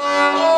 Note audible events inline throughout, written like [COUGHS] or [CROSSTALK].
Música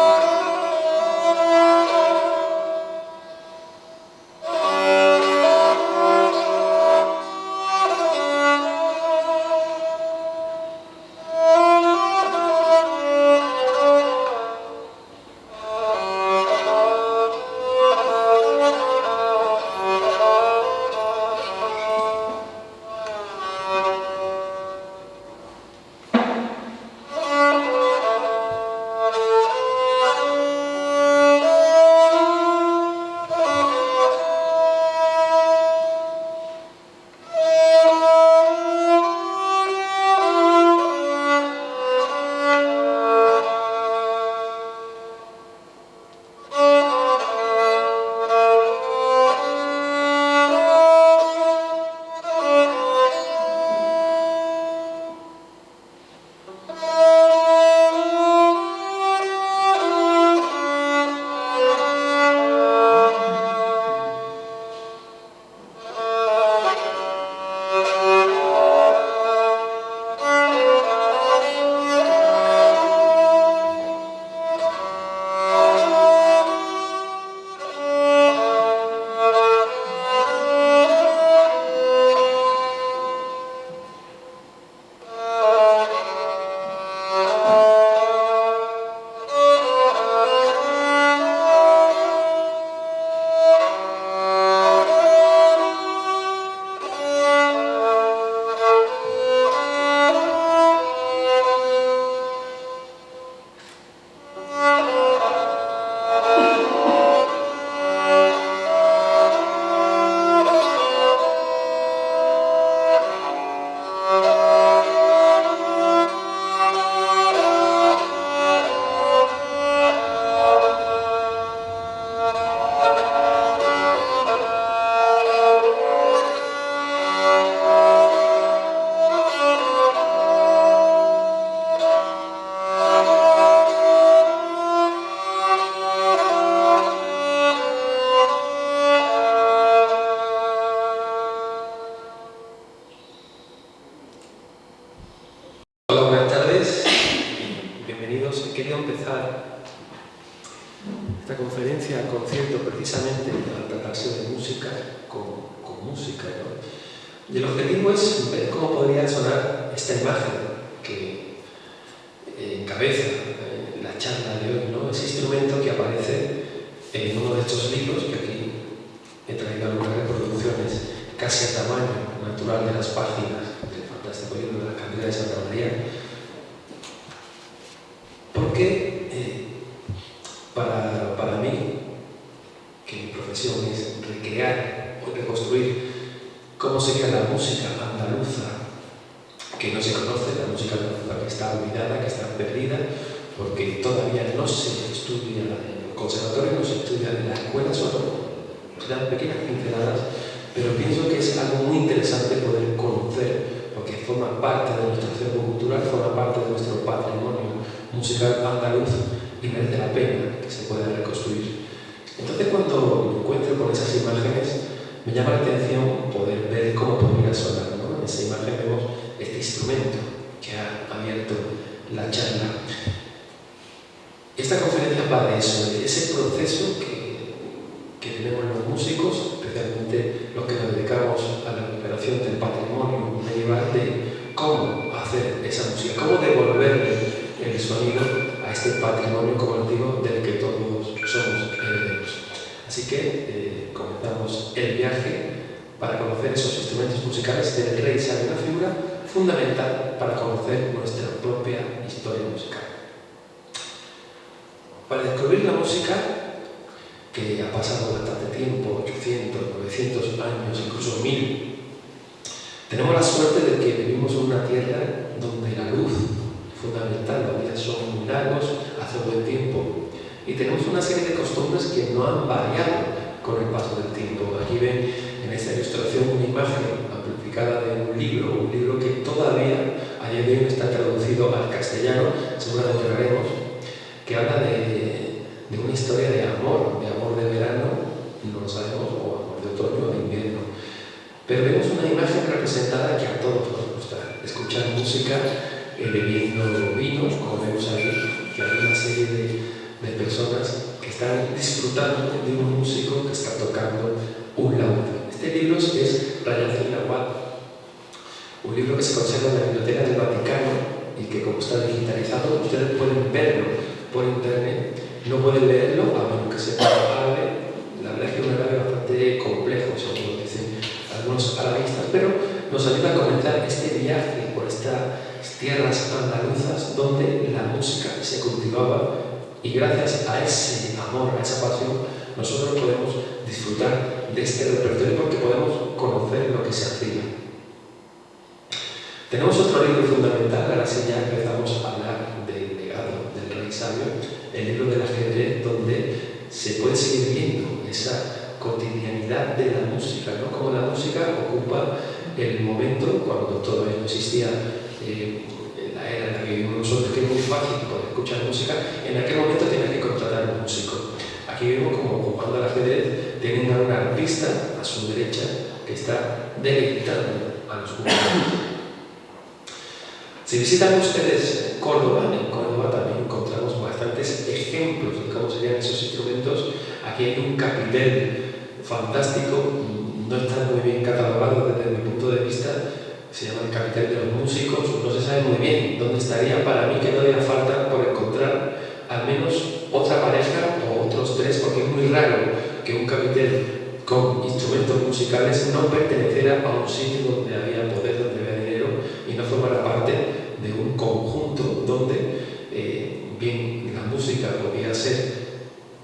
fundamental para conocer nuestra propia historia musical. Para descubrir la música, que ha pasado bastante tiempo, 800, 900 años, incluso 1000, tenemos la suerte de que vivimos en una tierra donde la luz es fundamental, los días son muy largos, hace buen tiempo, y tenemos una serie de costumbres que no han variado con el paso del tiempo. Aquí ven en esta ilustración una imagen publicada de un libro, un libro que todavía a día de hoy está traducido al castellano, seguro lo lloraremos, que habla de, de, una historia de amor, de amor de verano, no lo sabemos, o amor de otoño o de invierno. Pero vemos una imagen representada que a todos nos gusta, escuchar música, eh, bebiendo vinos, como vemos ahí, que hay una serie de, de personas que están disfrutando de un músico que está tocando un laúd. Este libro es Rayacín Aguad, un libro que se conserva en la Biblioteca del Vaticano y que como está digitalizado ustedes pueden verlo por internet. No pueden leerlo a menos que sepan árabe. La verdad es que es un árabe bastante complejo, según dicen algunos arabistas, pero nos ayuda a comenzar este viaje por estas tierras andaluzas donde la música se cultivaba y gracias a ese amor, a esa pasión, nosotros podemos disfrutar de este repertorio porque podemos conocer lo que se hacía. Tenemos otro libro fundamental, ahora sí ya empezamos a hablar del legado del rey sabio, el libro del ajedrez, donde se puede seguir viendo esa cotidianidad de la música, ¿no? Como la música ocupa el momento, cuando todavía no existía eh, la era en la que vivimos nosotros, que es muy fácil poder escuchar música, en aquel momento tenías que contratar a un músico. Aquí vemos como jugando al ajedrez tienen a un artista a su derecha que está deleitando a los jugadores. Si visitan ustedes Córdoba, en Córdoba también encontramos bastantes ejemplos de cómo serían esos instrumentos. Aquí hay un capitel fantástico, no está muy bien catalogado desde mi punto de vista, se llama el capitel de los músicos, no se sabe muy bien dónde estaría, para mí que no haría falta por encontrar al menos otra pareja o otros tres, porque es muy raro que un capitel con instrumentos musicales no perteneciera a un sitio donde había poder, donde había dinero y no formara parte de un conjunto donde eh, bien la música podía ser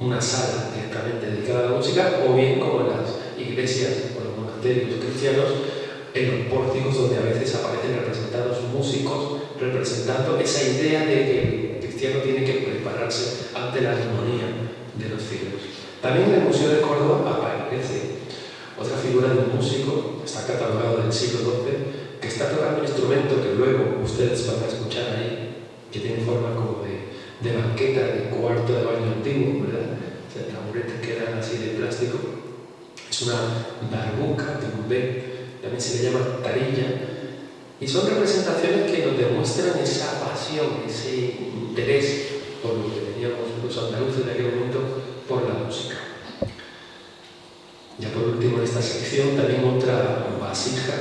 una sala directamente dedicada a la música o bien como en las iglesias o los monasterios cristianos en los pórticos donde a veces aparecen representados músicos representando esa idea de que el cristiano tiene que prepararse ante la armonía de los cielos. También en el Museo de Córdoba aparece otra figura de un músico, está catalogado del siglo XII, que está tocando un instrumento que luego ustedes van a escuchar ahí, que tiene forma como de, de banqueta de cuarto de baño antiguo, ¿verdad? O sea, taburetes que eran así de plástico. Es una barbuca de un B, también se le llama tarilla, y son representaciones que nos demuestran esa pasión, ese interés por lo que teníamos los andaluces de aquel momento por la música. Ya por último en esta sección también otra vasija.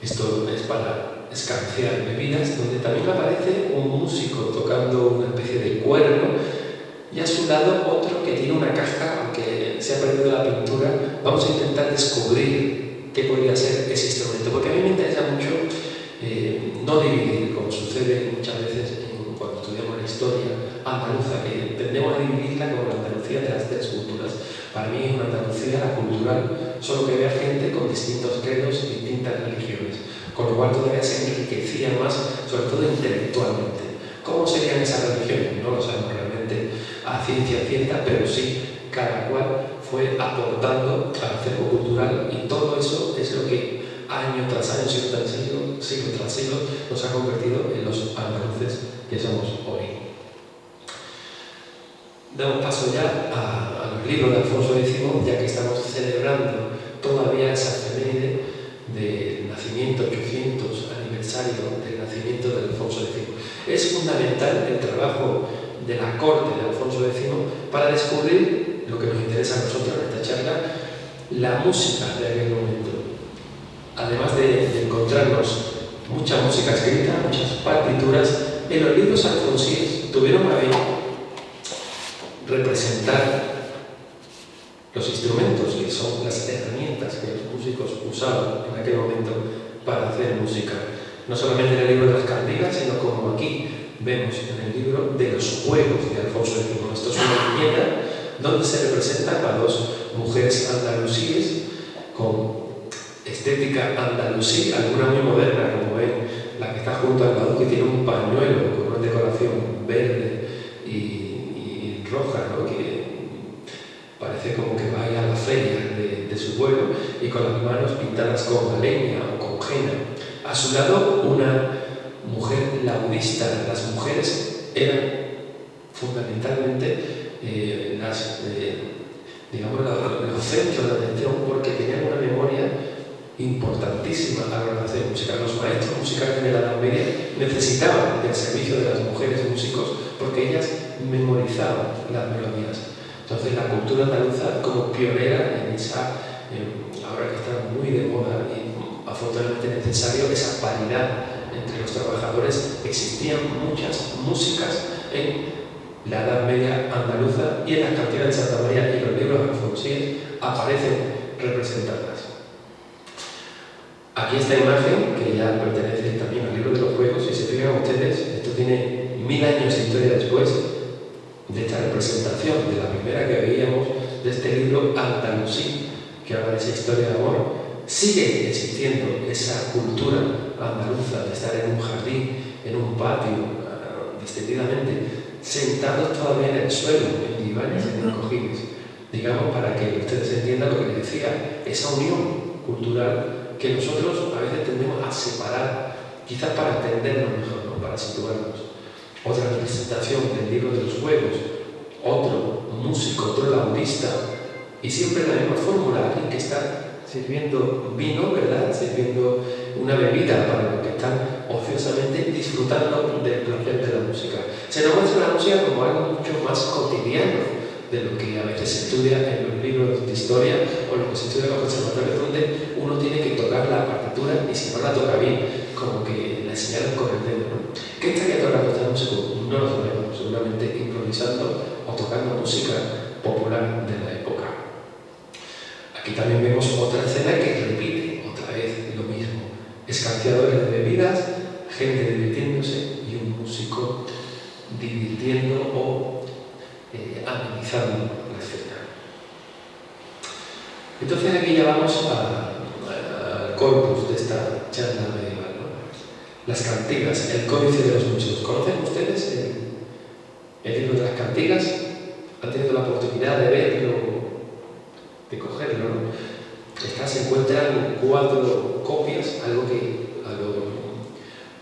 Esto es para escanciar bebidas, donde también aparece un músico tocando una especie de cuerno y a su lado otro que tiene una caja, aunque se ha perdido la pintura, vamos a intentar descubrir qué podría ser ese instrumento, porque a mí me interesa mucho eh, no dividir, como sucede muchas veces cuando estudiamos la historia andaluza, que tendemos a dividirla como la Andalucía de las tres culturas. Para mí es una Andalucía la cultural, solo que vea gente con distintos credos y distintas religiones, con lo cual todavía se enriquecía más, sobre todo intelectualmente. ¿Cómo serían esas religiones? No lo sabemos realmente a ciencia cierta, pero sí, aportando al acervo cultural y todo eso es lo que año tras año, siglo tras siglo, siglo tras siglo, nos ha convertido en los andaluces que somos hoy. Damos paso ya a, los libros de Alfonso X, ya que estamos celebrando todavía esa efeméride del nacimiento, 800 aniversario del nacimiento de Alfonso X. Es fundamental el trabajo de la corte de Alfonso X para descubrir lo que nos interesa a nosotros en esta charla, la música de aquel momento. Además de, encontrarnos mucha música escrita, muchas partituras, en los libros alfonsíes tuvieron a bien representar los instrumentos, que son las herramientas que los músicos usaban en aquel momento para hacer música. No solamente en el libro de las cantigas, sino como aquí vemos en el libro de los juegos de Alfonso X. Esto es una viñeta donde se representan a dos mujeres andalusíes con estética andalusí, alguna muy moderna, como ven, la que está junto al lado, que tiene un pañuelo con una decoración verde y, roja, ¿no? que parece como que va a la feria de, de, su pueblo, y con las manos pintadas con leña o con jena. A su lado, una mujer laudista. Las mujeres eran fundamentalmente eh, las, eh, digamos, los centros de atención porque tenían una memoria importantísima a la hora de hacer música. Los maestros musicales de la Edad Media necesitaban del servicio de las mujeres músicos porque ellas memorizaban las melodías. Entonces la cultura andaluza como pionera en esa, ahora que está muy de moda y afortunadamente necesario, esa paridad entre los trabajadores, existían muchas músicas en la Edad Media andaluza y en las cantinas de Santa María y los libros alfonsíes aparecen representadas. Aquí esta imagen, que ya pertenece también al libro de los juegos, y se fijan ustedes, esto tiene mil años de historia después de esta representación, de la primera que veíamos de este libro Andalusí, que habla de esa historia de amor. Sigue existiendo esa cultura andaluza de estar en un jardín, en un patio, ah, distendidamente, sentados todavía en el suelo, en divanes, en cojines, digamos, para que ustedes entiendan lo que les decía, esa unión cultural que nosotros a veces tendemos a separar, quizás para entendernos mejor, para situarnos. Otra representación del libro de los juegos, otro músico, otro laudista, y siempre la misma fórmula, alguien que está sirviendo vino, ¿verdad? Sirviendo una bebida para los que están ociosamente disfrutando del placer de la música. Se nos muestra la música como algo mucho más cotidiano de lo que a veces se estudia en los libros de historia o lo que se estudia en los conservatorios, donde uno tiene que tocar la partitura y si no la toca bien, como que la señalan con el dedo. ¿no? ¿Qué estaría tocando este músico? No lo sabemos, seguramente improvisando o tocando música popular de la época. Aquí también vemos otra escena que repite otra vez lo mismo. Escanciadores de bebidas, gente divirtiéndose y un músico divirtiendo o eh, la escena. Entonces aquí ya vamos al corpus de esta charla medieval. Las cantigas, el códice de los músicos. ¿Conocen ustedes el, libro de las cantigas? ¿Han tenido la oportunidad de verlo, de cogerlo? ¿no? se encuentran cuatro copias, algo que a los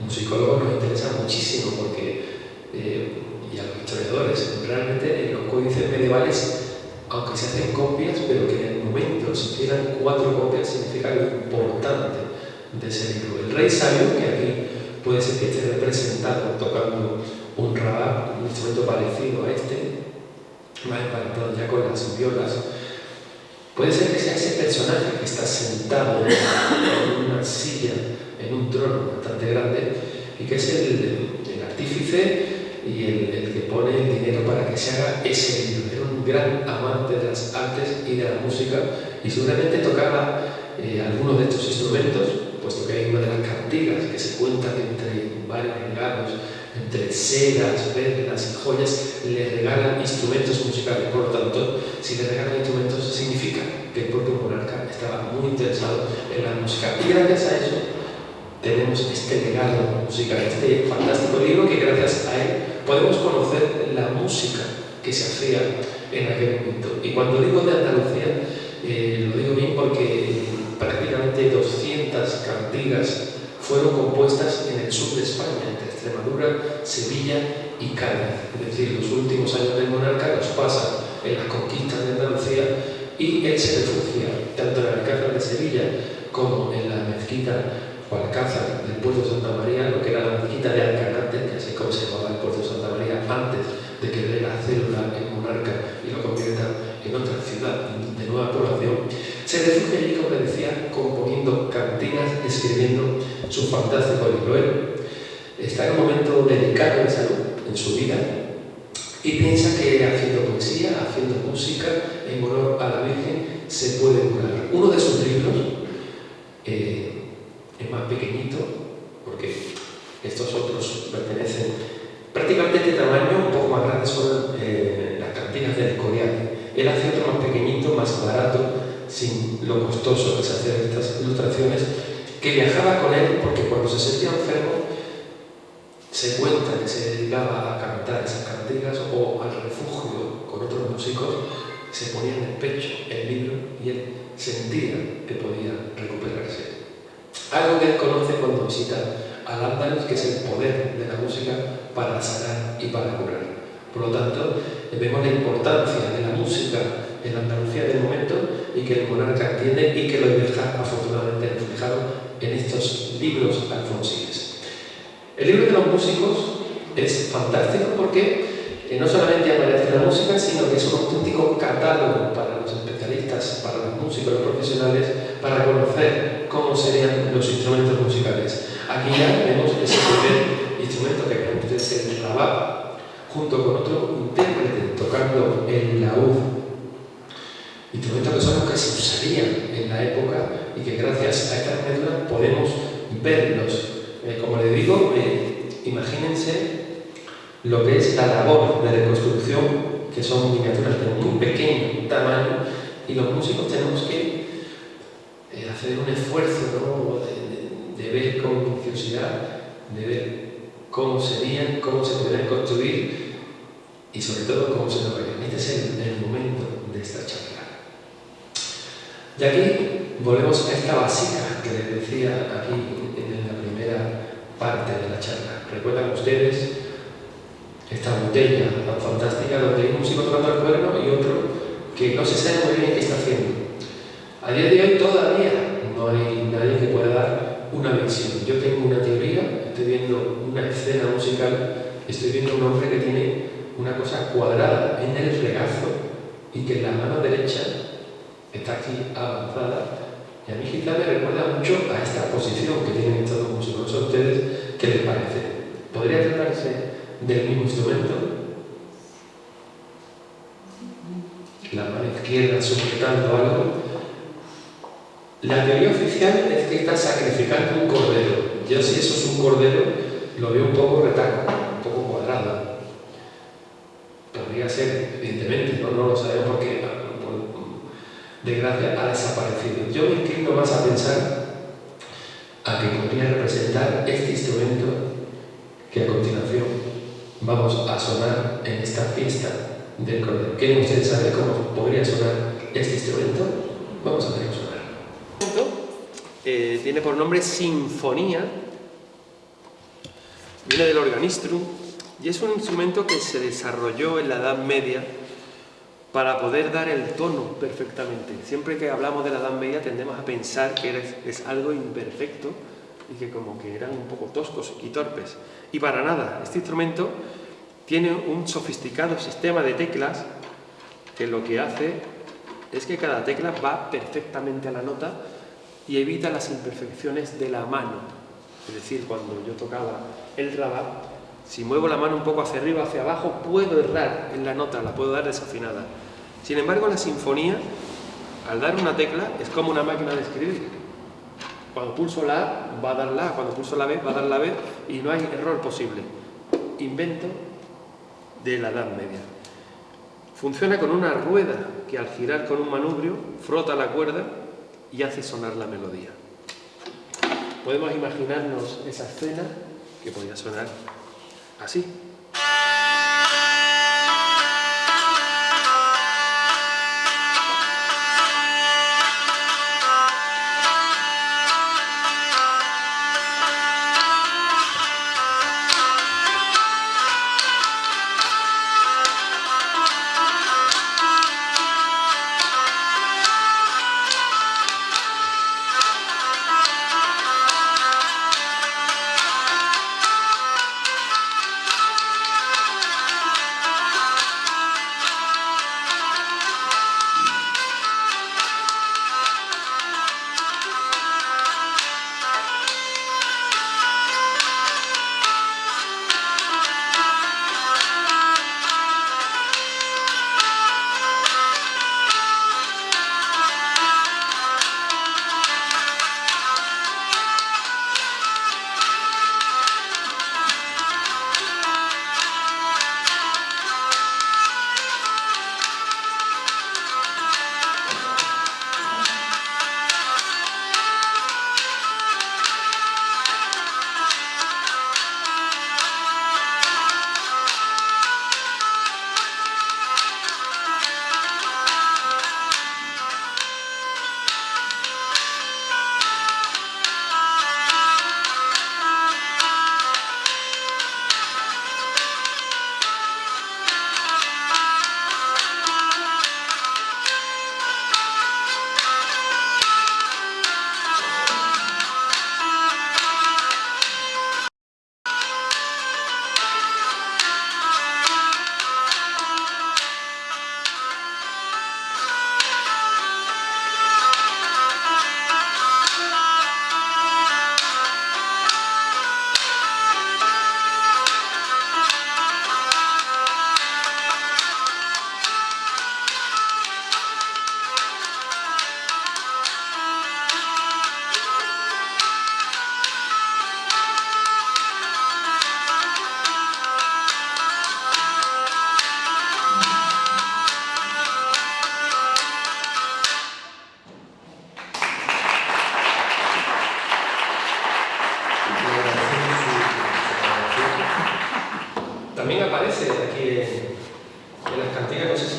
musicólogos nos interesa muchísimo porque eh, y a los historiadores. Realmente en los códices medievales, aunque se hacen copias, pero que en el momento se hicieran cuatro copias, significa lo importante de ese libro. El rey sabio, que aquí puede ser que esté representado tocando un rabá, un instrumento parecido a este, más emparentado ya con las violas, puede ser que sea ese personaje que está sentado en una silla, en un trono bastante grande, y que es el, el artífice y el, que pone el dinero para que se haga ese libro. Era un gran amante de las artes y de la música y seguramente tocaba eh, algunos de estos instrumentos, puesto que hay una de las cantigas que se cuentan entre varios regalos, entre sedas, perlas y joyas, le regalan instrumentos musicales. Por lo tanto, si le regalan instrumentos, significa que el propio monarca estaba muy interesado en la música. Y gracias a eso, tenemos este legado musical, este fantástico libro que gracias a él podemos conocer la música que se hacía en aquel momento. Y cuando digo de Andalucía, eh, lo digo bien porque prácticamente 200 cantigas fueron compuestas en el sur de España, entre Extremadura, Sevilla y Cádiz. Es decir, los últimos años del monarca los pasa en las conquistas de Andalucía y él se refugia tanto en el Alcázar de Sevilla como en la mezquita o Alcázar del puerto de Santa María, lo que era la mezquita de Alcanate, que así como se llamaba el puerto antes de que dé la célula en monarca y lo convierta en otra ciudad de nueva población, se refugia allí, como le decía, componiendo cantinas, escribiendo su fantástico libro. Está en un momento delicado de salud en su vida y piensa que haciendo poesía, haciendo música en honor a la Virgen, se puede curar. Uno de sus libros, eh, es más pequeñito, porque estos otros pertenecen prácticamente de tamaño, un poco más grandes son eh, las cantinas del Escorial. Él hace otro más pequeñito, más barato, sin lo costoso que se estas ilustraciones, que viajaba con él porque cuando se sentía enfermo se cuenta que se dedicaba a cantar esas cantigas o al refugio con otros músicos, se ponía en el pecho el libro y él sentía que podía recuperarse. Algo que él conoce cuando visita al Andalus, que es el poder de la música para sanar y para curar. Por lo tanto, vemos la importancia de la música en Andalucía del momento y que el monarca entiende y que lo deja afortunadamente reflejado en estos libros alfonsíes. El libro de los músicos es fantástico porque que no solamente aparece la música, sino que es un auténtico catálogo para los especialistas, para los músicos, los profesionales, para conocer cómo serían los instrumentos musicales. Aquí ya vemos ese primer instrumento que el rabat, junto con otro intérprete tocando el laúd instrumentos que son los que se usarían en la época y que gracias a estas miniaturas podemos verlos. Eh, como le digo, eh, imagínense lo que es la labor de reconstrucción, que son miniaturas de muy pequeño tamaño, y los músicos tenemos que eh, hacer un esfuerzo de, de, ver con minuciosidad, de ver cómo serían, cómo se podrían construir y sobre todo cómo se lograrían. Este es el, el momento de esta charla. Y aquí volvemos a esta básica que les decía aquí en la primera parte de la charla. ¿Recuerdan ustedes esta botella tan fantástica donde hay un músico tocando el cuerno y otro que no se sabe muy bien qué está haciendo? A día de hoy todavía no hay nadie que pueda dar una visión. Yo tengo una teoría, estoy viendo una escena musical, estoy viendo un hombre que tiene una cosa cuadrada en el regazo y que la mano derecha está aquí avanzada y a mí quizá me recuerda mucho a esta posición que tienen estos dos músicos. ¿A ustedes qué les parece? ¿Podría tratarse del mismo instrumento? La mano izquierda sujetando algo. La teoría oficial es que está sacrificando un cordero. Yo si eso es un cordero, lo veo un poco retaco, un poco cuadrado. Podría ser, evidentemente, no, no lo sabemos porque desgracia ha desaparecido. Yo me inclino más a pensar a que podría representar este instrumento que a continuación vamos a sonar en esta fiesta del cordero. ¿Quieren ustedes saber cómo podría sonar este instrumento? Vamos a verlo tiene por nombre Sinfonía, viene del organistrum y es un instrumento que se desarrolló en la Edad Media para poder dar el tono perfectamente. Siempre que hablamos de la Edad Media tendemos a pensar que es algo imperfecto y que como que eran un poco toscos y torpes. Y para nada, este instrumento tiene un sofisticado sistema de teclas que lo que hace es que cada tecla va perfectamente a la nota y evita las imperfecciones de la mano. Es decir, cuando yo tocaba el rabat, si muevo la mano un poco hacia arriba, hacia abajo, puedo errar en la nota, la puedo dar desafinada. Sin embargo, la sinfonía, al dar una tecla, es como una máquina de escribir. Cuando pulso la A, va a dar la A, cuando pulso la B, va a dar la B, y no hay error posible. Invento de la Edad Media. Funciona con una rueda que al girar con un manubrio frota la cuerda y hace sonar la melodía. Podemos imaginarnos esa escena que podría sonar así.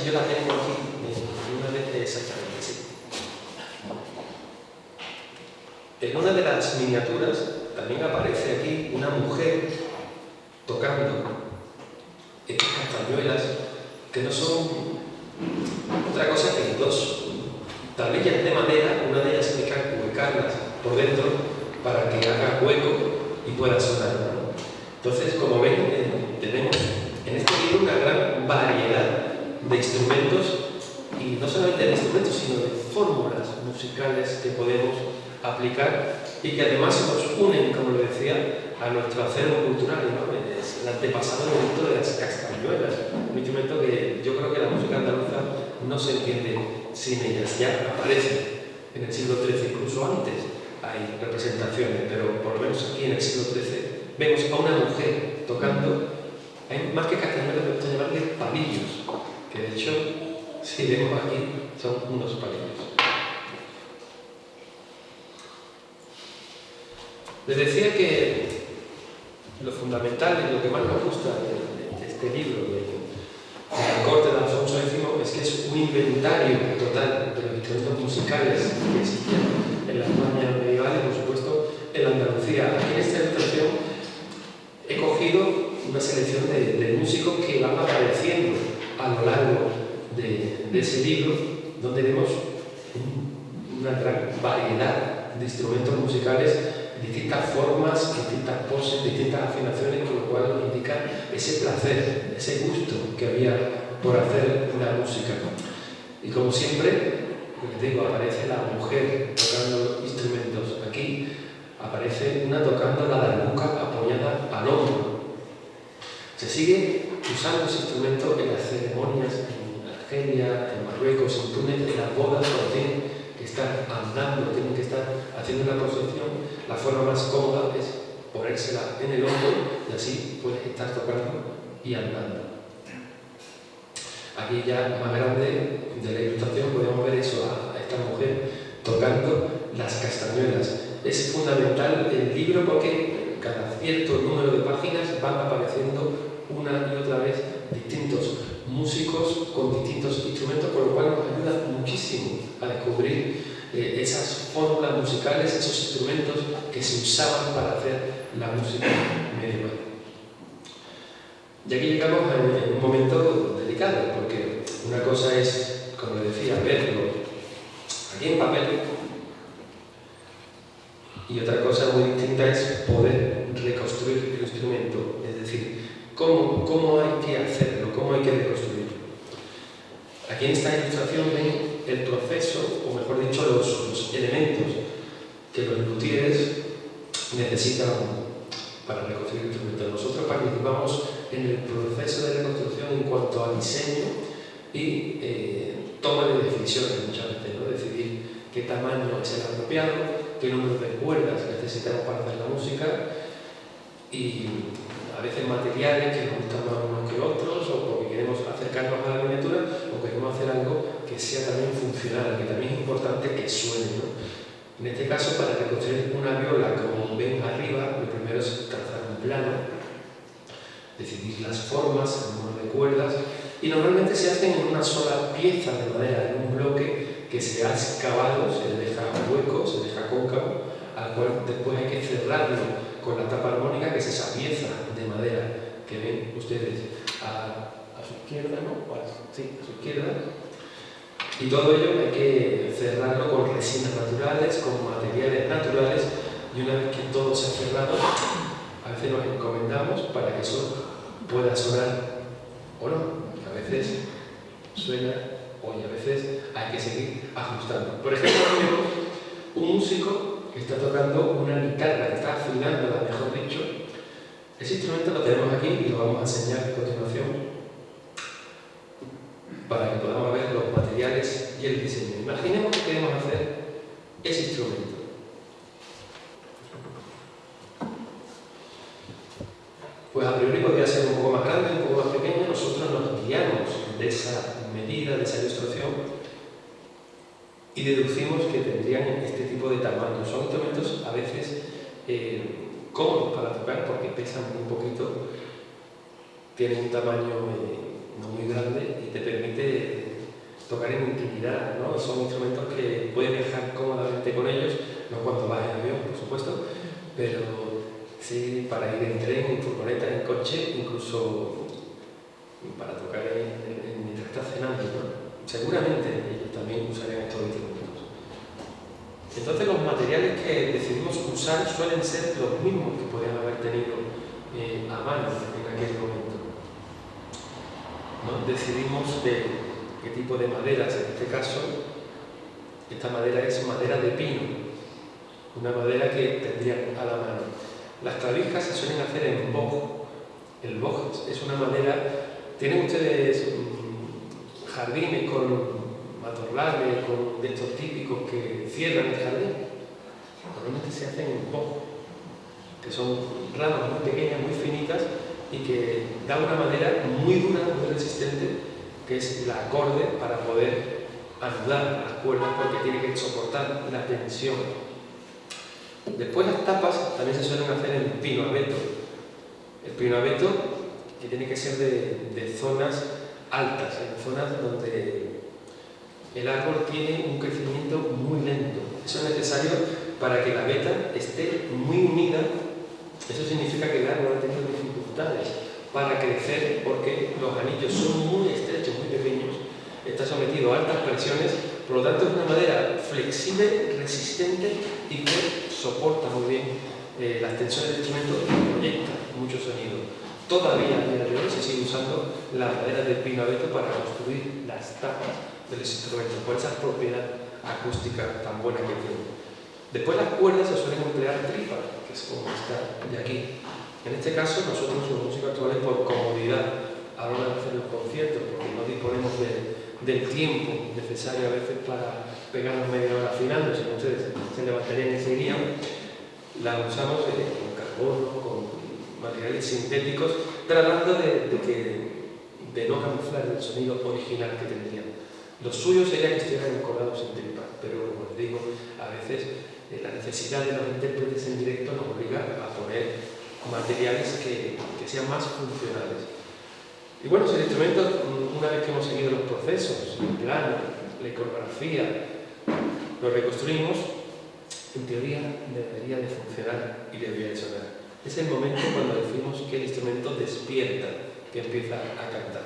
Yo la tengo aquí, en una vez exactamente, sí. En una de las miniaturas también aparece aquí una mujer tocando estas castañuelas que no son otra cosa que dos tablillas de madera, una de ellas hay que ubicarlas por dentro para que haga hueco y pueda sonar. Entonces, como ven, eh, tenemos en este libro una gran variedad de instrumentos y no solamente de instrumentos, sino de fórmulas musicales que podemos aplicar y que además nos unen, como le decía, a nuestro acervo cultural, ¿no? es el antepasado momento de las castañuelas, un instrumento que yo creo que la música andaluza no se entiende sin ellas, ya aparece en el siglo XIII, incluso antes hay representaciones, pero por lo menos aquí en el siglo XIII vemos a una mujer tocando, hay más que castañuelas, me gusta llamarle palillos, de hecho, si vemos aquí, son unos palillos. Les decía que lo fundamental y lo que más nos gusta de, este libro, de, la corte de Alfonso X, es que es un inventario total de los instrumentos musicales que existían en la España medieval y, por supuesto, en la Andalucía. Aquí en esta ilustración he cogido una selección de, músicos que van apareciendo a lo largo de, ese libro, donde vemos una gran variedad de instrumentos musicales, distintas formas, distintas poses, distintas afinaciones, con lo cual nos indica ese placer, ese gusto que había por hacer la música. Y como siempre, les digo, aparece la mujer tocando instrumentos. Aquí aparece una tocando la darbuca apoyada al hombro. Se sigue usando ese instrumento en las ceremonias en Argelia, en Marruecos, en Túnez, en las bodas, cuando tienen que estar andando, tienen que estar haciendo una procesión. La forma más cómoda es ponérsela en el hombro y así puedes estar tocando y andando. Aquí ya más grande de la ilustración podemos ver eso, a esta mujer tocando las castañuelas es fundamental el libro porque cada cierto número de páginas van apareciendo una y otra vez distintos músicos con distintos instrumentos, por lo cual nos ayuda muchísimo a descubrir eh, esas fórmulas musicales, esos instrumentos que se usaban para hacer la música medieval. Y aquí llegamos a un momento delicado, porque una cosa es, como decía, verlo aquí en papel, y otra cosa muy distinta es poder reconstruir el instrumento, es decir, cómo, cómo hay que hacerlo, cómo hay que reconstruirlo. Aquí en esta ilustración ven el proceso, o mejor dicho, los, elementos que los luthieres necesitan para reconstruir el instrumento. Nosotros participamos en el proceso de reconstrucción en cuanto a diseño y eh, toma de decisiones muchas veces, ¿no? decidir qué tamaño es el apropiado, qué número de cuerdas necesitamos para hacer la música y a veces materiales que nos gustan más unos que otros o porque queremos acercarnos a la miniatura o queremos hacer algo que sea también funcional, que también es importante que suene. ¿no? En este caso, para reconstruir una viola, como ven arriba, lo primero es trazar un plano, decidir las formas, el número de cuerdas, y normalmente se hacen en una sola pieza de madera, en un bloque que se ha excavado, se le deja hueco, se deja cóncavo, al cual después hay que cerrarlo con la tapa armónica, que es esa pieza de madera que ven ustedes a, su izquierda, ¿no? sí, a su izquierda. Y todo ello hay que cerrarlo con resinas naturales, con materiales naturales, y una vez que todo se ha cerrado, a veces nos encomendamos para que eso pueda sonar o no. A veces suena y a veces hay que seguir ajustando. Por ejemplo, un músico que está tocando una guitarra, está afinándola, mejor dicho. Ese instrumento lo tenemos aquí y lo vamos a enseñar a continuación para que podamos ver los materiales y el diseño. Imaginemos que queremos hacer ese instrumento. Pues a priori podría ser un poco más grande, un poco más pequeño, nosotros nos guiamos de esa medida de esa ilustración y deducimos que tendrían este tipo de tamaño. Son instrumentos a veces eh, cómodos para tocar porque pesan muy poquito, tienen un tamaño eh, no muy grande y te permite tocar en intimidad. ¿no? Son instrumentos que puedes viajar cómodamente con ellos, no cuando vas en avión, por supuesto, pero sí para ir en tren, en furgoneta, en coche, incluso para tocar en, en estás cenando, ¿no? Seguramente ellos también usarían estos instrumentos. Entonces los materiales que decidimos usar suelen ser los mismos que podían haber tenido eh, a mano en aquel momento. ¿No? Decidimos de qué tipo de maderas, en este caso, esta madera es madera de pino, una madera que tendrían a la mano. Las clavijas se suelen hacer en boj. El boj es una madera... ¿Tienen ustedes jardines con matorrales, con de estos típicos que cierran el jardín? Normalmente se hacen en boj, que son ramas muy pequeñas, muy finitas y que da una madera muy dura, muy resistente, que es la acorde para poder anudar las cuerdas porque tiene que soportar la tensión. Después las tapas también se suelen hacer en pino abeto. El pino abeto que tiene que ser de, de zonas altas, en zonas donde el árbol tiene un crecimiento muy lento. Eso es necesario para que la veta esté muy unida. Eso significa que el árbol ha tenido para crecer porque los anillos son muy estrechos, muy pequeños, está sometido a altas presiones, por lo tanto es una madera flexible, resistente y que soporta muy bien eh, las tensiones del instrumento y proyecta mucho sonido. Todavía a día de hoy se sigue usando la madera de pino abeto para construir las tapas de los instrumentos, por esa propiedad acústica tan buena que tiene. Después las cuerdas se suelen emplear tripas, que es como está de aquí. En este caso, nosotros los músicos actuales, por comodidad a la hora de hacer los conciertos, porque no disponemos del tiempo necesario a veces para pegarnos media hora afinando, si no ustedes se levantarían y seguirían, la usamos eh, con carbono, con materiales sintéticos, tratando de, de, no camuflar el sonido original que tendrían. Lo suyo sería que estuvieran encordados en tripa, pero como les digo, a veces eh, la necesidad de los intérpretes en directo nos obliga a poner materiales que, sean más funcionales. Y bueno, si el instrumento, una vez que hemos seguido los procesos, el plano, la iconografía, lo reconstruimos, en teoría debería de funcionar y debería de sonar. Es el momento cuando decimos que el instrumento despierta, que empieza a cantar.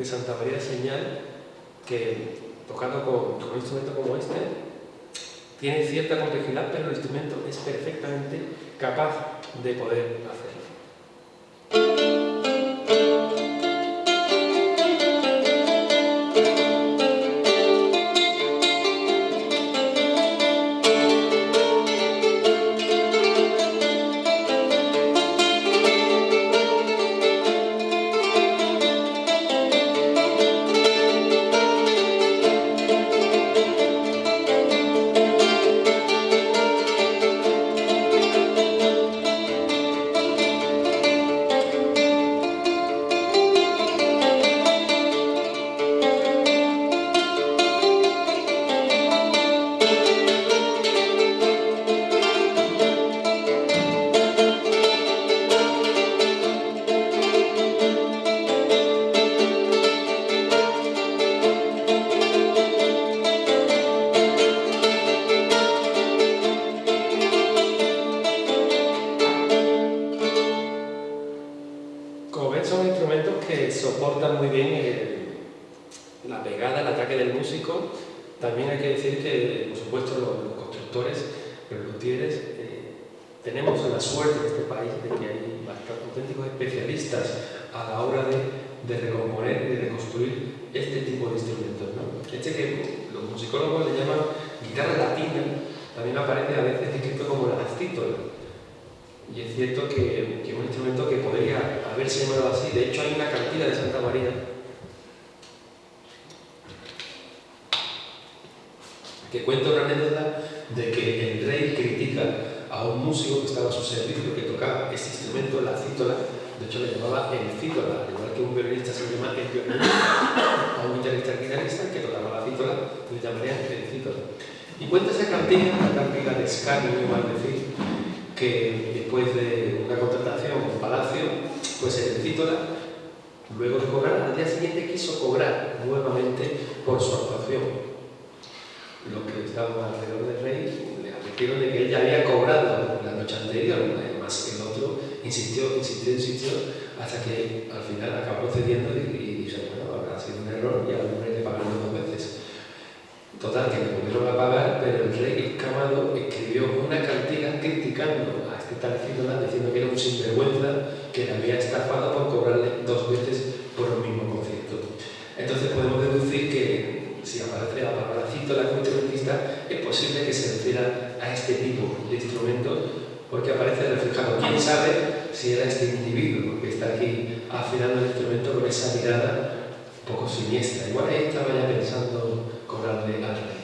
de Santa María Señal, que tocando con, con un instrumento como este, tiene cierta complejidad, pero el instrumento es perfectamente capaz de poder hacerlo. También aparece a veces escrito como la cítola. Y es cierto que, es un instrumento que podría haberse llamado así. De hecho, hay una cantina de Santa María que cuenta una anécdota de que el rey critica a un músico que estaba a su servicio, que tocaba este instrumento, la cítola, de hecho le llamaba el cítola, igual que un violinista se llama el violinista, [COUGHS] a un guitarrista guitarrista que tocaba la cítola, le llamarían el cítola. Y cuenta esa cantina, la cantina de escarnio, igual decir, que después de una contratación en Palacio, pues el cítola, luego de cobrar, al día siguiente quiso cobrar nuevamente por su actuación. Los que estaban alrededor del rey le advirtieron de que él ya había cobrado la noche anterior, además que el otro insistió, insistió, insistió, hasta que al final acabó cediendo y, y dijo, bueno, habrá sido un error y al hombre le pagaron dos veces. Total, que le volvieron a pagar, pero el rey Camado escribió una cartilla criticando a este tal diciendo que era un sinvergüenza que le había estafado por cobrarle dos veces por un mismo concierto. Entonces podemos deducir que si aparece la palabra la instrumentista, es posible que se refiera a este tipo de instrumentos porque aparece reflejado. ¿Quién sabe si era este individuo que está aquí afinando el instrumento con esa mirada un poco siniestra? Igual ahí estaba ya pensando cobrarle al rey.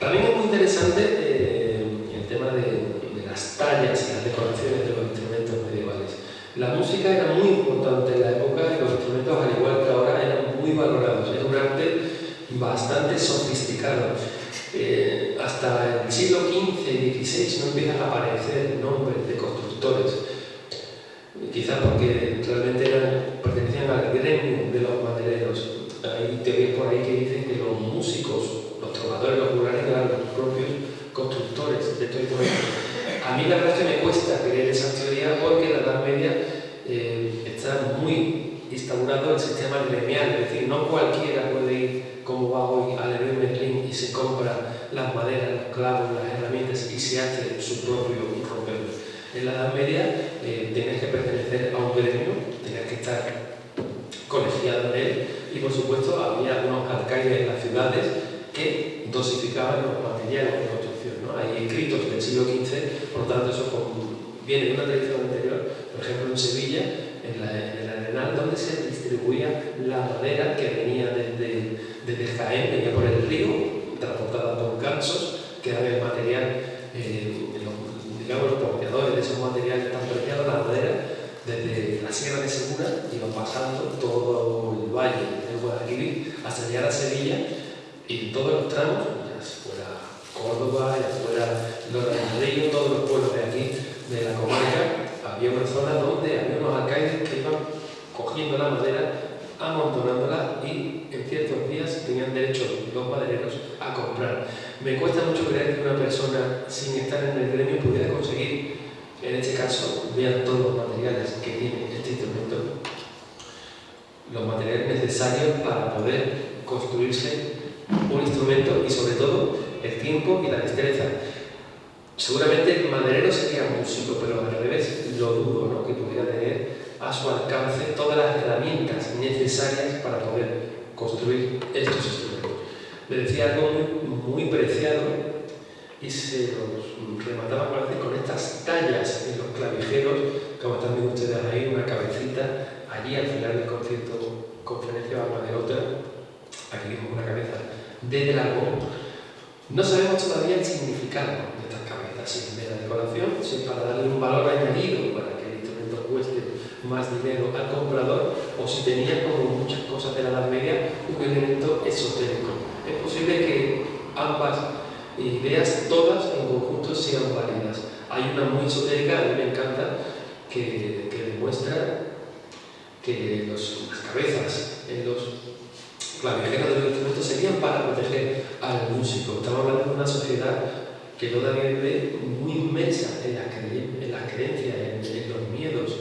También es muy interesante eh, el tema de, las tallas y las decoraciones de los instrumentos medievales. La música era muy importante en la época y los instrumentos, al igual que ahora, eran muy valorados. Era un arte bastante sofisticado. Eh, hasta el siglo XV y XVI no empiezan a aparecer nombres de constructores. Quizás porque realmente eran, pertenecían al gremio de los madereros. Hay teorías por ahí que dicen que los músicos, los trovadores, los rurales eran los propios constructores de todo esto. A mí la verdad es que me cuesta creer esa teoría porque en la Edad Media eh, está muy instaurado el sistema gremial, es decir, no cualquiera puede ir como va hoy al Leroy Merlin y se compra las maderas, los clavos, las herramientas y se hace su propio ropero. En la Edad Media como muchas cosas de la Edad Media un elemento esotérico. Es posible que ambas ideas, todas en conjunto, sean válidas. Hay una muy esotérica, a mí me encanta, que, que demuestra que las cabezas en los clavijeros de los instrumentos serían para proteger al músico. Estamos hablando de una sociedad que todavía vive muy inmensa en, las creencias, en, los miedos,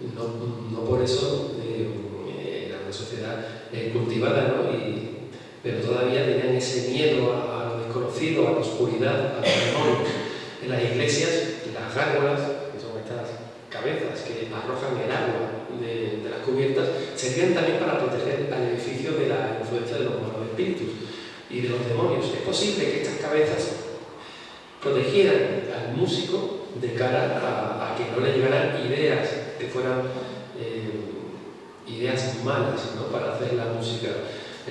no, no por eso eh, era una sociedad eh, cultivada, ¿no? y, pero todavía tenían ese miedo a, lo desconocido, a la oscuridad, a los demonios. En las iglesias, las gárgolas, que son estas cabezas que arrojan el agua de, las cubiertas, servían también para proteger al edificio de la influencia de los malos espíritus y de los demonios. Es posible que estas cabezas protegieran al músico de cara a, a que no le llegaran ideas que fueran eh, ideas malas ¿no? para hacer la música.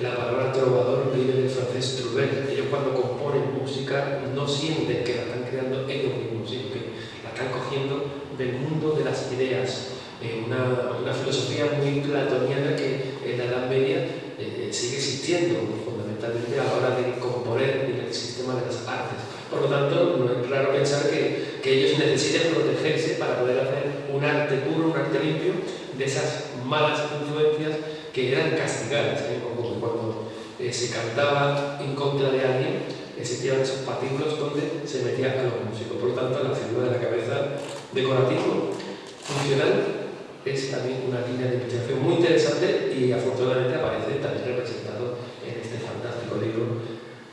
La palabra trovador viene del francés trouver. Ellos cuando componen música no sienten que la están creando ellos mismos, sino que la están cogiendo del mundo de las ideas. Eh, una, una, filosofía muy platoniana que en la Edad Media eh, sigue existiendo fundamentalmente a la hora de componer en el sistema de las artes. Por lo tanto, no es raro pensar que, que ellos necesiten protegerse para poder hacer un arte puro, un arte limpio de esas malas influencias que eran castigadas, ¿eh? como cuando eh, se cantaba en contra de alguien, existían esos patículos donde se metían a los músicos. Por lo tanto, la figura de la cabeza decorativo funcional es también una línea de investigación muy interesante y afortunadamente aparece también representado en este fantástico libro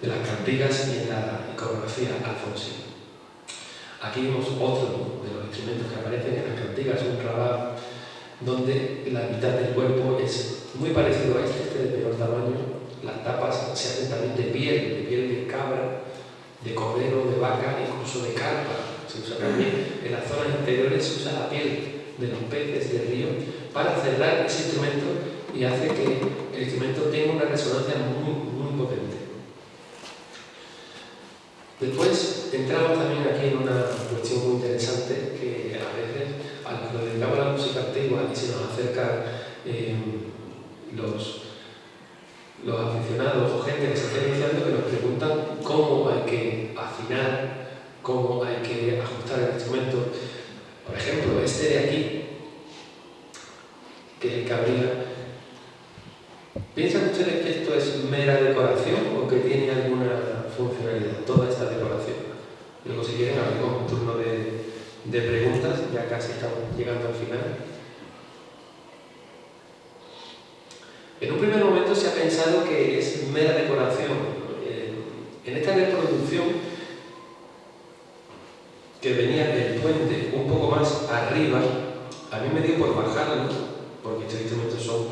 de las cantigas y en la iconografía alfonsina. Aquí vemos otro de los instrumentos que aparecen en las cantigas, un rabá donde la mitad del cuerpo es muy parecido a este, este de peor tamaño. Las tapas se hacen también de piel, de piel de cabra, de cordero, de vaca, incluso de carpa. Se usa también en las zonas interiores, se usa la piel de los peces del río para cerrar ese instrumento y hace que el instrumento tenga una resonancia muy, muy potente. Después entramos también aquí en una cuestión muy interesante que a veces a los que dedicamos a la música antigua y se nos acercan eh, los, los aficionados o gente que se está iniciando que nos preguntan cómo hay que afinar, cómo hay que ajustar el instrumento. Por ejemplo, este de aquí, que es el cabrilla, ¿piensan ustedes que esto es mera decoración o que tiene alguna funcionalidad, toda esta decoración? Luego si quieren abrimos un turno de, preguntas, ya casi estamos llegando al final. En un primer momento se ha pensado que es mera decoración. En esta reproducción, que venía del puente un poco más arriba, a mí me dio por bajarlo, porque estos instrumentos son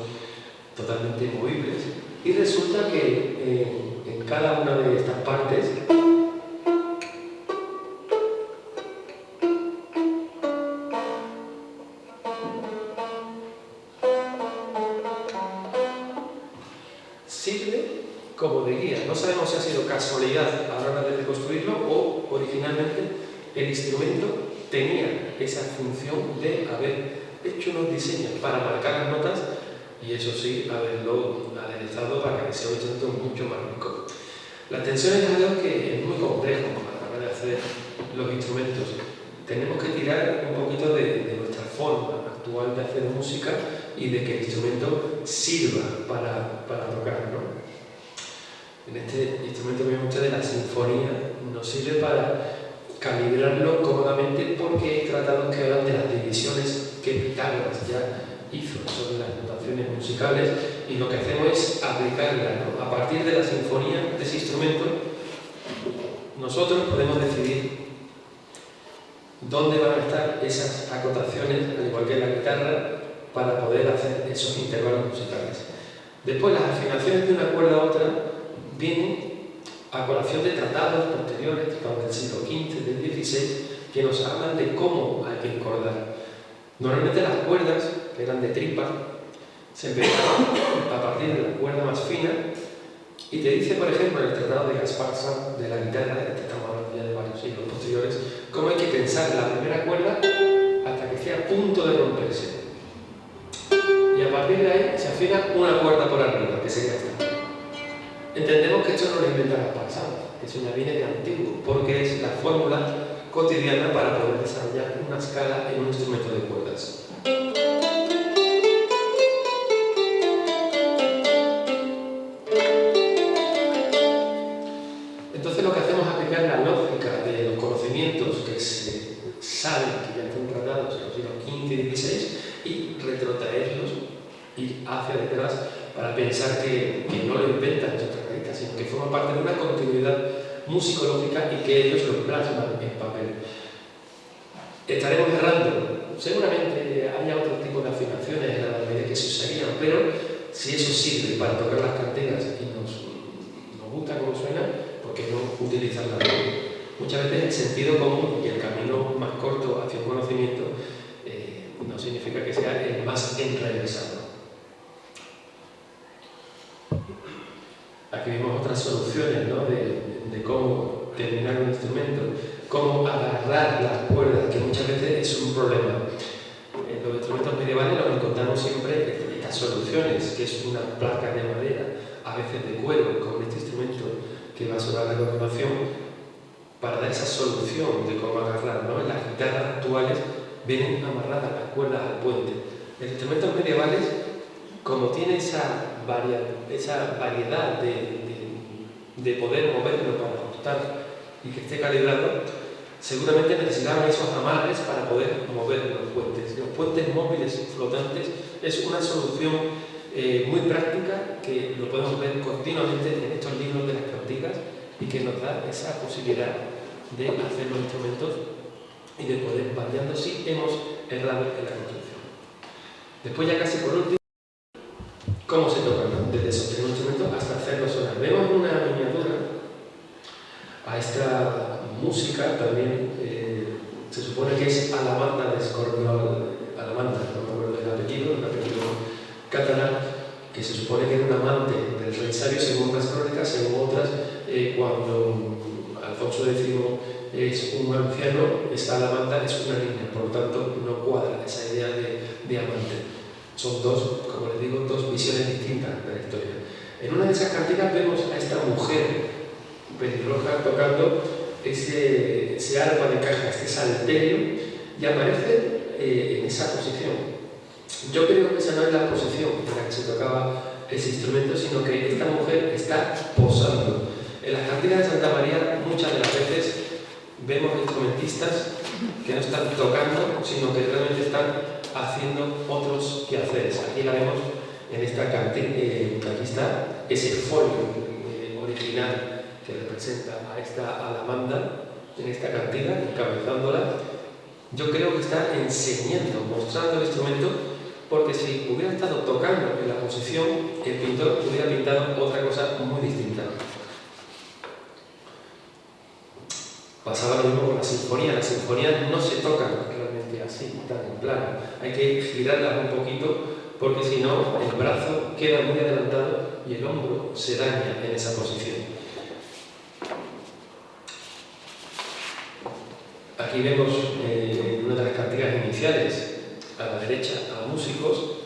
totalmente movibles, y resulta que eh, cada una de estas partes casualidad a la hora de reconstruirlo o originalmente el instrumento tenía esa función de haber hecho unos diseños para marcar las notas y eso sí, haberlo aderezado para que sea un instrumento mucho más rico. La tensión es algo que es muy complejo a la hora de hacer los instrumentos. Tenemos que tirar un poquito de, nuestra forma actual de hacer música y de que el instrumento sirva para, para tocar. ¿no? en este instrumento que ustedes, la sinfonía, nos sirve para calibrarlo cómodamente porque hay tratados que hablan de las divisiones que Pitágoras ya hizo sobre las notaciones musicales y lo que hacemos es aplicarla a partir de la sinfonía de ese instrumento nosotros podemos decidir dónde van a estar esas acotaciones, al igual que la guitarra, para poder hacer esos intervalos musicales. Después las afinaciones de una cuerda a otra viene a colación de tratados posteriores, tratados del siglo XV, del XVI, que nos hablan de cómo hay que encordar. Normalmente las cuerdas, eran de tripa, se empezaron a partir de la cuerda más fina y te dice, por ejemplo, en el tratado de Gaspar Sanz de la guitarra, que estamos ya de varios siglos posteriores, cómo hay que pensar la primera cuerda hasta que esté a punto de romperse. Y a partir de ahí se afina una cuerda por arriba, que sería esta. Entendemos que esto no lo inventa que eso ya viene de antiguo, porque es la fórmula cotidiana para poder desarrollar una escala en un instrumento de cuerdas. Pensar que, no lo inventan sino que forma parte de una continuidad musicológica y que ellos lo plasman en papel. Estaremos errando, seguramente haya otro tipo de afinaciones en la medida que se usarían, pero si eso sirve para tocar las canteras y nos, nos gusta cómo suena, ¿por qué no utilizarla? Muchas veces el sentido común y el camino más corto hacia un conocimiento eh, no significa que sea el más enrevesado. Aquí vemos otras soluciones ¿no? de, cómo terminar un instrumento, cómo agarrar las cuerdas, que muchas veces es un problema. En los instrumentos medievales nos encontramos siempre estas soluciones, que es una placa de madera, a veces de cuero, con este instrumento que va a sonar a continuación, para dar esa solución de cómo agarrar. ¿no? En las guitarras actuales vienen amarradas las cuerdas al puente. En instrumentos medievales, como tiene esa esa variedad de, poder moverlo para ajustar y que esté calibrado, seguramente necesitaban esos amarres para poder mover los puentes. Los puentes móviles flotantes es una solución eh, muy práctica que lo podemos ver continuamente en estos libros de las cantigas y que nos da esa posibilidad de hacer los instrumentos y de poder variando si hemos errado en la construcción. Después ya casi por último, cómo se tocan desde sostener un instrumento hasta hacerlo sonar. Vemos una miniatura a esta música también eh, se supone que es Alamanda de Scorpion, Alamanda, no me acuerdo del apellido, el apellido catalán, que se supone que era un amante del rey según unas crónicas, según otras, eh, cuando Alfonso X es un anciano, esta Alamanda es una niña, por lo tanto no cuadra esa idea de, de amante. Son dos, como les digo, dos visiones distintas de la historia. En una de esas cantigas vemos a esta mujer pelirroja tocando ese, ese arpa de caja, este salterio, y aparece eh, en esa posición. Yo creo que esa no es la posición en la que se tocaba ese instrumento, sino que esta mujer está posando. En las cantigas de Santa María muchas de las veces vemos instrumentistas que no están tocando, sino que realmente están haciendo otros quehaceres. Aquí la vemos en esta cantina, eh, aquí está ese folio eh, original que representa a esta alamanda en esta cantina, encabezándola. Yo creo que está enseñando, mostrando el instrumento, porque si hubiera estado tocando en la posición, el pintor hubiera pintado otra cosa muy distinta. Pasaba lo mismo con la sinfonía. Las sinfonías no se tocan así, tan plano. Hay que girarlas un poquito porque si no el brazo queda muy adelantado y el hombro se daña en esa posición. Aquí vemos eh, una de las cantigas iniciales a la derecha a músicos